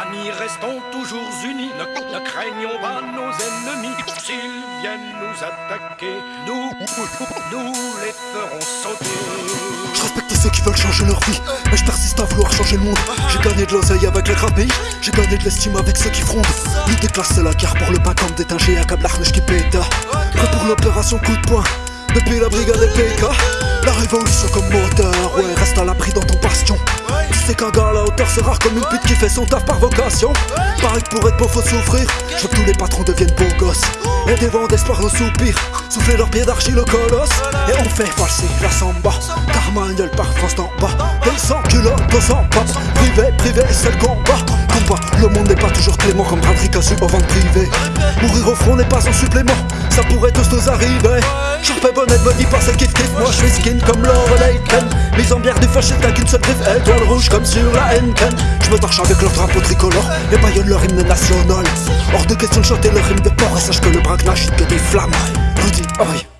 Amis, restons toujours unis, ne, craignons pas nos ennemis. S'ils viennent nous attaquer, nous, nous les ferons sauter. Je respecte ceux qui veulent changer leur vie, mais je persiste à vouloir changer le monde. J'ai gagné de l'oseille avec les pays, j'ai gagné de l'estime avec ceux qui frondent. L'idée classe c'est la guerre pour le comme d'étinger à câble qui pète. Prêt pour l'opération coup de poing, depuis la brigade PK. La révolution comme moteur, ouais, reste à l'abri. Sais qu'un gars à la hauteur c'est rare comme une pute qui fait son taf par vocation. Pareil que pour être beau faut souffrir, je veux que tous les patrons deviennent beaux gosses. Et des vents d'espoir nos soupirs, souffler leurs pieds d'archi le colosse. Et on fait passer la samba, Carmagnol par France d'en bas. Et sans culotte, on s'en passe, privé, privé, c'est le combat. Combat, le monde n'est pas toujours clément comme Patrick a su au ventre privé. Mourir au front n'est pas un supplément, ça pourrait tous nous arriver. Sharp et bonnet me dit pas c'est kiff kiff, moi je suis skin comme Laurel Aiken. Mise en bière du fâché, t'as qu'une seule griffe, étoile rouge comme sur la Henken. Je me torche avec leur drapeau tricolore, et baillonnent leur hymne national. Hors de question de chanter leur hymne de porc, et sache que le braquage que des flammes. Rudy, oi.